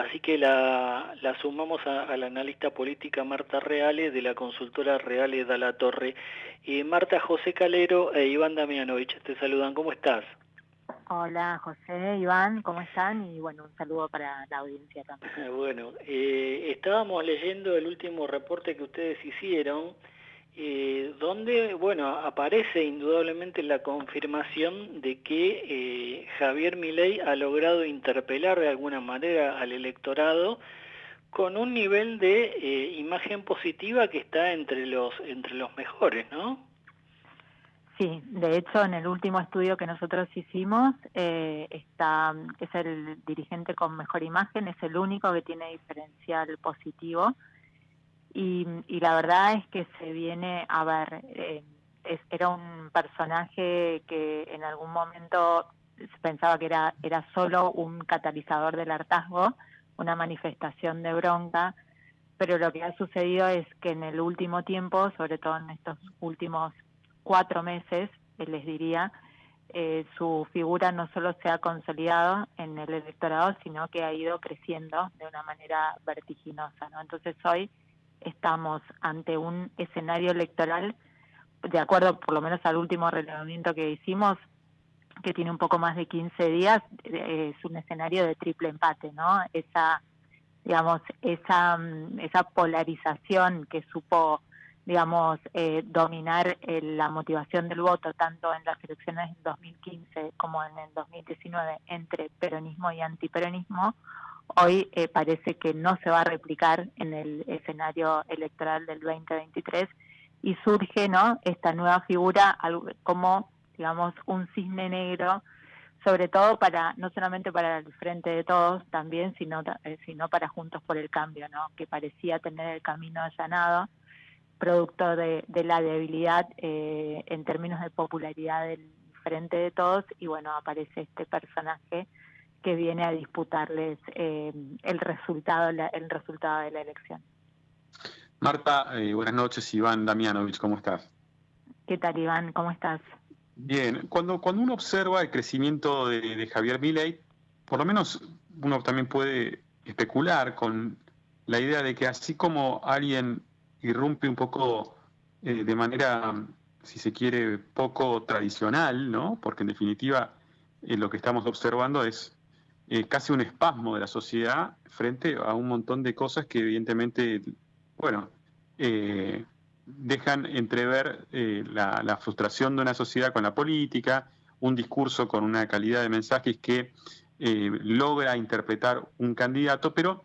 así que la, sumamos a, la analista política Marta Reales de la consultora Reales de la Torre. y Marta, José Calero e Iván Damianovich te saludan, ¿cómo estás? Hola José, Iván, ¿cómo están? Y bueno, un saludo para la audiencia también. Bueno, eh, estábamos leyendo el último reporte que ustedes hicieron, eh, donde, bueno, aparece indudablemente la confirmación de que eh, Javier Milei ha logrado interpelar de alguna manera al electorado con un nivel de imagen positiva que está entre los, entre los mejores, ¿no? Sí, de hecho en el último estudio que nosotros hicimos eh, está es el dirigente con mejor imagen, es el único que tiene diferencial positivo y, la verdad es que se viene a ver, eh, era un personaje que en algún momento se pensaba que era, era solo un catalizador del hartazgo, una manifestación de bronca, pero lo que ha sucedido es que en el último tiempo, sobre todo en estos últimos cuatro meses, eh, les diría, eh, su figura no solo se ha consolidado en el electorado, sino que ha ido creciendo de una manera vertiginosa. ¿no? Entonces hoy estamos ante un escenario electoral, de acuerdo por lo menos al último relevamiento que hicimos, que tiene un poco más de 15 días, eh, es un escenario de triple empate, ¿no? Esa, digamos, esa, mm, esa polarización que supo digamos, eh, dominar eh, la motivación del voto tanto en las elecciones del 2015 como en el 2019 entre peronismo y antiperonismo, hoy eh, parece que no se va a replicar en el escenario electoral del 2023 y surge no esta nueva figura como digamos un cisne negro sobre todo para no solamente para el frente de todos también sino sino para juntos por el cambio no que parecía tener el camino allanado producto de, la debilidad eh, en términos de popularidad del frente de todos y bueno, aparece este personaje que viene a disputarles eh, el resultado el resultado de la elección. Marta, eh, buenas noches, Iván Damianovich, ¿cómo estás? ¿Qué tal, Iván? ¿Cómo estás? Bien, cuando, cuando uno observa el crecimiento de, de Javier Milei, por lo menos uno también puede especular con la idea de que así como alguien irrumpe un poco eh, de manera, si se quiere, poco tradicional, ¿no? Porque en definitiva eh, lo que estamos observando es eh, casi un espasmo de la sociedad frente a un montón de cosas que evidentemente, bueno, dejan entrever la, la, frustración de una sociedad con la política, un discurso con una calidad de mensajes que logra interpretar un candidato, pero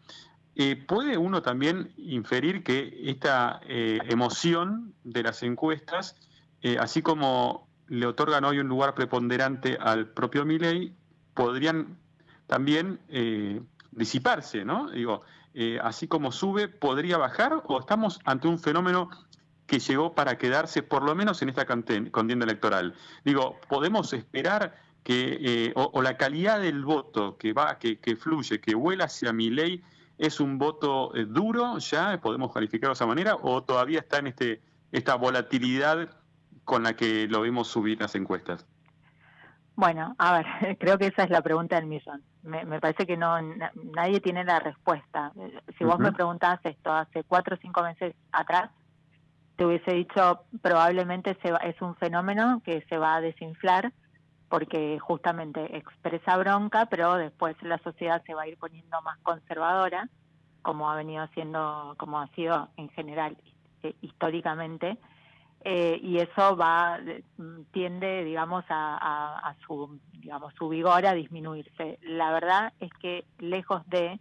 eh, ¿Puede uno también inferir que esta eh, emoción de las encuestas, eh, así como le otorgan hoy un lugar preponderante al propio Milley, podrían también disiparse, ¿no? Digo, así como sube, ¿podría bajar o estamos ante un fenómeno que llegó para quedarse por lo menos en esta contienda electoral? Digo, ¿podemos esperar que, o, la calidad del voto que va, que, que fluye, que vuela hacia mi ley, ¿Es un voto eh, duro ya, podemos calificarlo de esa manera, o todavía está en este esta volatilidad con la que lo vemos subir las encuestas? Bueno, a ver, creo que esa es la pregunta del millón. Me, parece que no nadie tiene la respuesta. Si vos me preguntás esto hace cuatro o cinco meses atrás, te hubiese dicho probablemente se es un fenómeno que se va a desinflar porque justamente expresa bronca, pero después la sociedad se va a ir poniendo más conservadora, como ha venido haciendo, como ha sido en general eh, históricamente, eh, y eso va tiende, digamos, a, su, digamos, su vigor a disminuirse. La verdad es que lejos de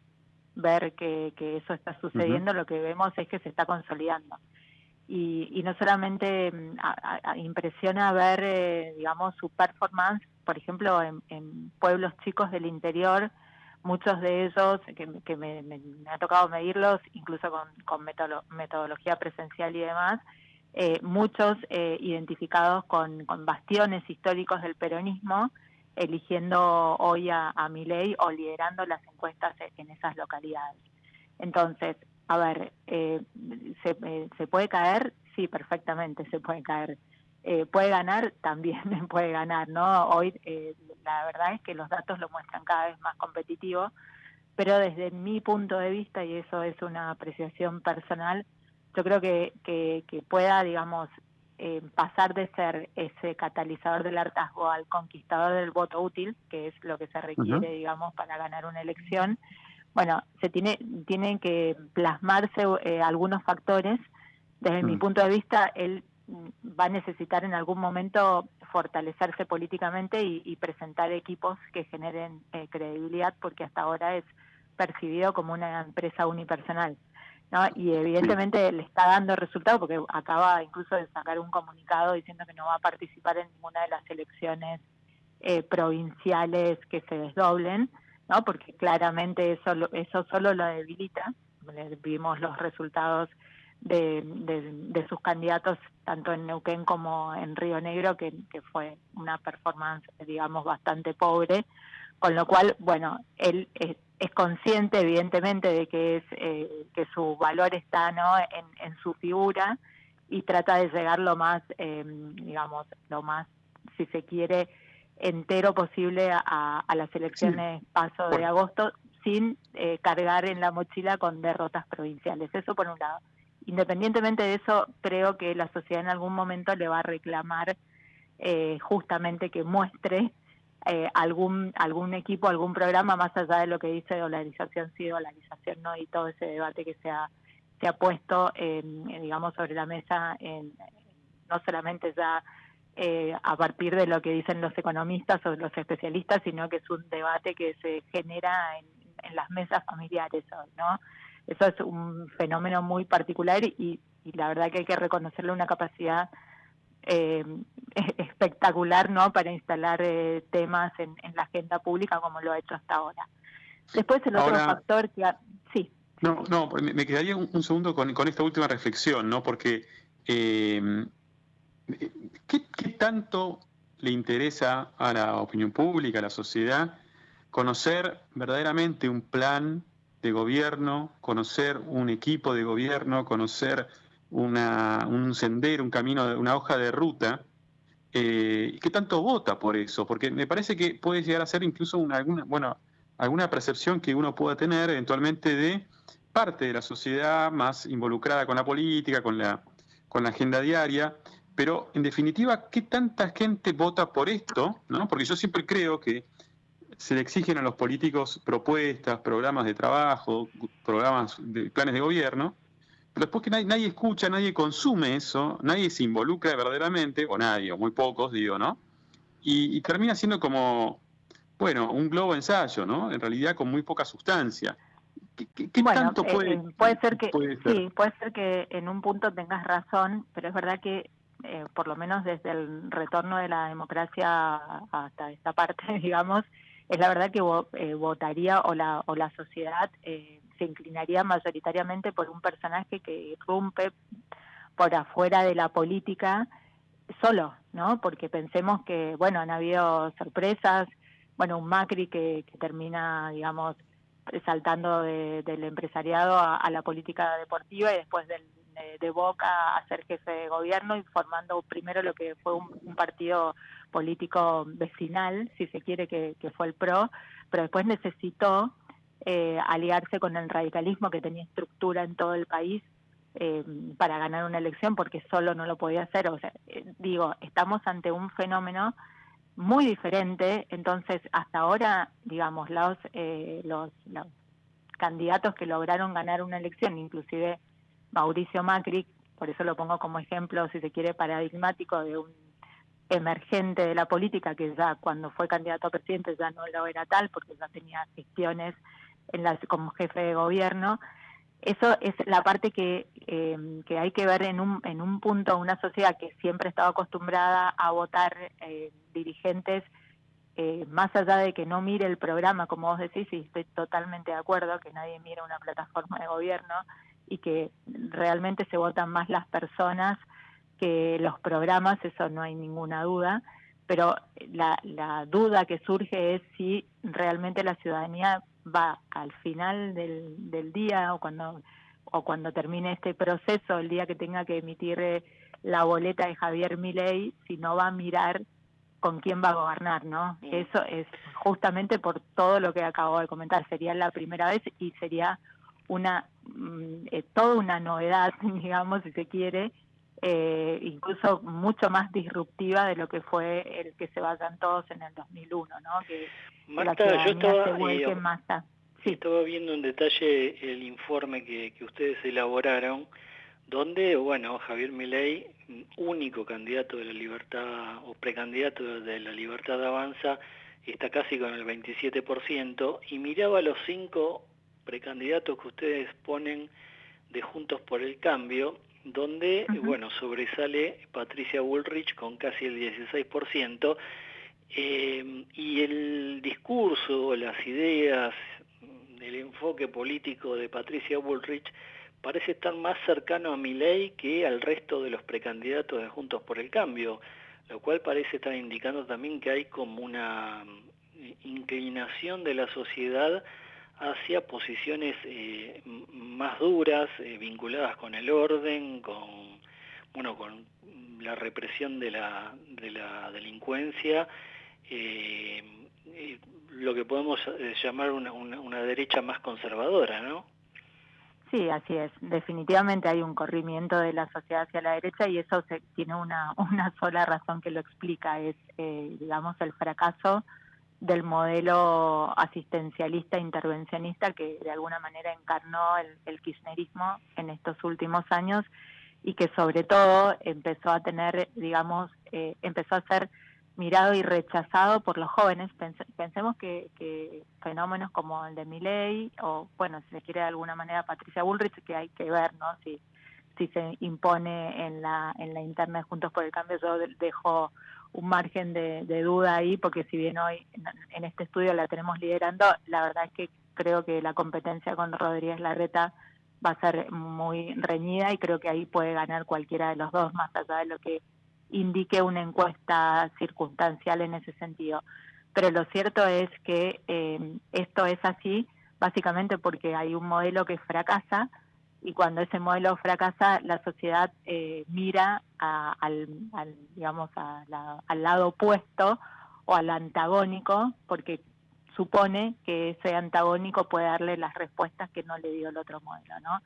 ver que, eso está sucediendo, lo que vemos es que se está consolidando y, no solamente mm, impresiona ver, eh, digamos, su performance, por ejemplo, en, pueblos chicos del interior, muchos de ellos, que, me, ha tocado medirlos, incluso con, metodología presencial y demás, eh, muchos eh, identificados con, bastiones históricos del peronismo, eligiendo hoy a, a ley o liderando las encuestas en esas localidades. Entonces, a ver, eh, ¿se, ¿se puede caer? Sí, perfectamente se puede caer. Eh, puede ganar, también puede ganar, ¿no? Hoy eh, la verdad es que los datos lo muestran cada vez más competitivo, pero desde mi punto de vista, y eso es una apreciación personal, yo creo que, que, pueda, digamos, eh, pasar de ser ese catalizador del hartazgo al conquistador del voto útil, que es lo que se requiere, digamos, para ganar una elección. Bueno, se tiene, tienen que plasmarse eh, algunos factores. Desde mi mm. punto de vista, él va a necesitar en algún momento fortalecerse políticamente y, presentar equipos que generen eh, credibilidad, porque hasta ahora es percibido como una empresa unipersonal. ¿No? Y evidentemente le está dando resultado porque acaba incluso de sacar un comunicado diciendo que no va a participar en ninguna de las elecciones eh, provinciales que se desdoblen, ¿no? porque claramente eso, eso solo lo debilita. Vimos los resultados de, de, sus candidatos tanto en Neuquén como en Río Negro, que, que fue una performance, digamos, bastante pobre, con lo cual, bueno, él es, consciente evidentemente de que es eh, que su valor está no en, su figura y trata de llegar lo más, eh, digamos, lo más, si se quiere, entero posible a, las elecciones paso de agosto sin eh, cargar en la mochila con derrotas provinciales. Eso por un lado. Independientemente de eso, creo que la sociedad en algún momento le va a reclamar justamente que muestre eh, algún algún equipo, algún programa más allá de lo que dice dolarización sí, dolarización no y todo ese debate que se ha, se ha puesto, en, digamos, sobre la mesa, en, no solamente ya eh, a partir de lo que dicen los economistas o los especialistas, sino que es un debate que se genera en, las mesas familiares ¿no? Eso es un fenómeno muy particular y, y la verdad que hay que reconocerle una capacidad eh, espectacular no para instalar eh, temas en, la agenda pública como lo ha hecho hasta ahora. Después el otro factor que... sí. No, no, me quedaría un, segundo con, esta última reflexión, ¿no? Porque eh, ¿qué, tanto le interesa a la opinión pública, a la sociedad, conocer verdaderamente un plan de gobierno, conocer un equipo de gobierno, conocer una, un sendero, un camino, una hoja de ruta, eh, ¿qué tanto vota por eso? Porque me parece que puede llegar a ser incluso una, alguna, bueno, alguna percepción que uno pueda tener eventualmente de parte de la sociedad más involucrada con la política, con la, con la agenda diaria, pero en definitiva, ¿qué tanta gente vota por esto? ¿no? Porque yo siempre creo que se le exigen a los políticos propuestas, programas de trabajo, programas de planes de gobierno, pero después que nadie, escucha, nadie consume eso, nadie se involucra verdaderamente, o nadie, o muy pocos, digo, ¿no? Y, termina siendo como, bueno, un globo ensayo, ¿no? En realidad con muy poca sustancia. ¿Qué, tanto eh, puede, eh, puede ser que sí puede ser que en un punto tengas razón pero es verdad que eh, por lo menos desde el retorno de la democracia hasta esta parte digamos es la verdad que votaría o la o la sociedad eh, se inclinaría mayoritariamente por un personaje que irrumpe por afuera de la política solo, ¿no? Porque pensemos que, bueno, han habido sorpresas, bueno, un Macri que, termina, digamos, saltando del empresariado a, la política deportiva y después del, de, Boca a ser jefe de gobierno y formando primero lo que fue un, partido político vecinal, si se quiere, que, que fue el PRO, pero después necesitó eh, aliarse con el radicalismo que tenía estructura en todo el país eh, para ganar una elección porque solo no lo podía hacer. O sea, eh, digo, estamos ante un fenómeno muy diferente, entonces hasta ahora, digamos, los, los, los candidatos que lograron ganar una elección, inclusive Mauricio Macri, por eso lo pongo como ejemplo, si se quiere, paradigmático de un emergente de la política que ya cuando fue candidato a presidente ya no lo era tal porque ya tenía gestiones en la, como jefe de gobierno. Eso es la parte que, eh, que hay que ver en un, en un punto, una sociedad que siempre ha estado acostumbrada a votar eh, dirigentes, eh, más allá de que no mire el programa, como vos decís, y estoy totalmente de acuerdo, que nadie mira una plataforma de gobierno y que realmente se votan más las personas que los programas, eso no hay ninguna duda, pero la, la duda que surge es si realmente la ciudadanía va al final del, del día o cuando o cuando termine este proceso, el día que tenga que emitir eh, la boleta de Javier Milei, si no va a mirar con quién va a gobernar, ¿no? Eso es justamente por todo lo que acabo de comentar, sería la primera vez y sería una mm, eh, toda una novedad, digamos, si se quiere, eh, incluso mucho más disruptiva de lo que fue el que se vayan todos en el 2001, ¿no? Que Marta, yo estaba, eh, sí. estaba viendo en detalle el informe que, que ustedes elaboraron, donde, bueno, Javier Milei, único candidato de la libertad o precandidato de la libertad de avanza, está casi con el 27%, y miraba los cinco precandidatos que ustedes ponen de Juntos por el Cambio, donde, bueno, sobresale Patricia Bullrich con casi el 16%, eh, y el discurso, las ideas, el enfoque político de Patricia Bullrich parece estar más cercano a ley que al resto de los precandidatos de Juntos por el Cambio, lo cual parece estar indicando también que hay como una inclinación de la sociedad hacia posiciones eh, más duras, eh, vinculadas con el orden, con, bueno, con la represión de la, de la delincuencia, eh, lo que podemos llamar una, una, derecha más conservadora, ¿no? Sí, así es. Definitivamente hay un corrimiento de la sociedad hacia la derecha y eso se, tiene una, una sola razón que lo explica, es, digamos, el fracaso del modelo asistencialista intervencionista que de alguna manera encarnó el, kirchnerismo en estos últimos años y que sobre todo empezó a tener, digamos, eh, empezó a ser mirado y rechazado por los jóvenes. pensemos que, fenómenos como el de Milley o, bueno, si se quiere de alguna manera Patricia Bullrich, que hay que ver, ¿no? Si, si se impone en la, en la interna de Juntos por el Cambio, yo dejo un margen de, duda ahí, porque si bien hoy en, este estudio la tenemos liderando, la verdad es que creo que la competencia con Rodríguez Larreta va a ser muy reñida y creo que ahí puede ganar cualquiera de los dos, más allá de lo que indique una encuesta circunstancial en ese sentido. Pero lo cierto es que eh, esto es así básicamente porque hay un modelo que fracasa, y cuando ese modelo fracasa, la sociedad eh, mira al, digamos, al lado opuesto o al antagónico, porque supone que ese antagónico puede darle las respuestas que no le dio el otro modelo, ¿no?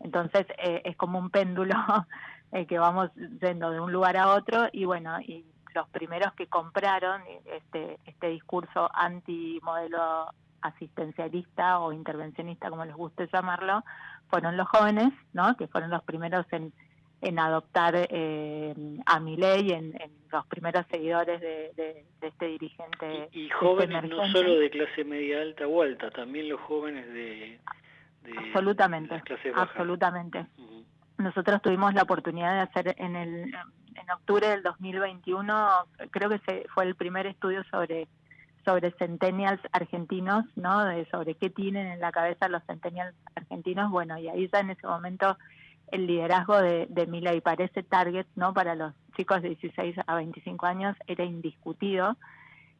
Entonces eh, es como un péndulo eh, que vamos yendo de un lugar a otro y bueno, y los primeros que compraron este, este discurso anti-modelo asistencialista o intervencionista, como les guste llamarlo, fueron los jóvenes, ¿no? que fueron los primeros en, en adoptar eh, a mi ley, en, los primeros seguidores de, este dirigente. Y, jóvenes no solo de clase media alta o alta, también los jóvenes de, absolutamente, absolutamente. Nosotros tuvimos la oportunidad de hacer en el en octubre del 2021, creo que se, fue el primer estudio sobre sobre centennials argentinos, ¿no? De sobre qué tienen en la cabeza los centennials argentinos, bueno, y ahí ya en ese momento el liderazgo de, de Mila y para ese target, ¿no? Para los chicos de 16 a 25 años era indiscutido.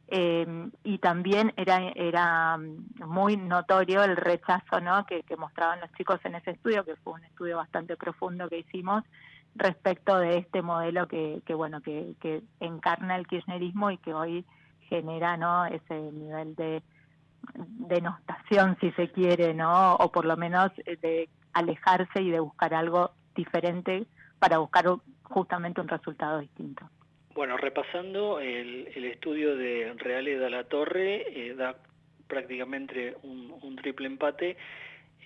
Eh, y también era era muy notorio el rechazo ¿no? que, que mostraban los chicos en ese estudio, que fue un estudio bastante profundo que hicimos respecto de este modelo que, que bueno que encarna el kirchnerismo y que hoy genera no ese nivel de denostación si se quiere no o por lo menos eh, de alejarse y de buscar algo diferente para buscar justamente un resultado distinto. Bueno repasando el, estudio de Reales de la Torre eh, da prácticamente un, triple empate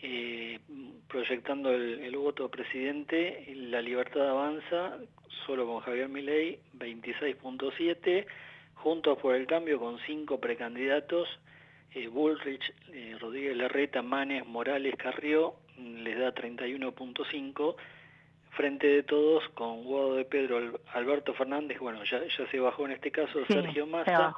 eh, proyectando el, el, voto presidente, la libertad avanza, solo con Javier Milei, 26.7, Juntos por el Cambio con cinco precandidatos, eh, Bullrich, eh, Rodríguez Larreta, Manes, Morales, Carrió, mm, les da 31.5, frente de todos con Guado de Pedro, Alberto Fernández, bueno, ya, ya se bajó en este caso Sergio Massa,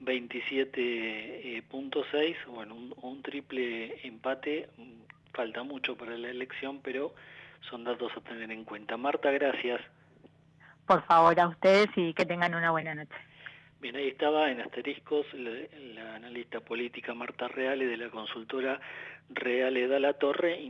27.6, bueno, un, un, triple empate, mm, falta mucho para la elección, pero son datos a tener en cuenta. Marta, gracias. Por favor, a ustedes y que tengan una buena noche. Bien, ahí estaba en asteriscos la, analista política Marta Reale de la consultora Reale da la Torre,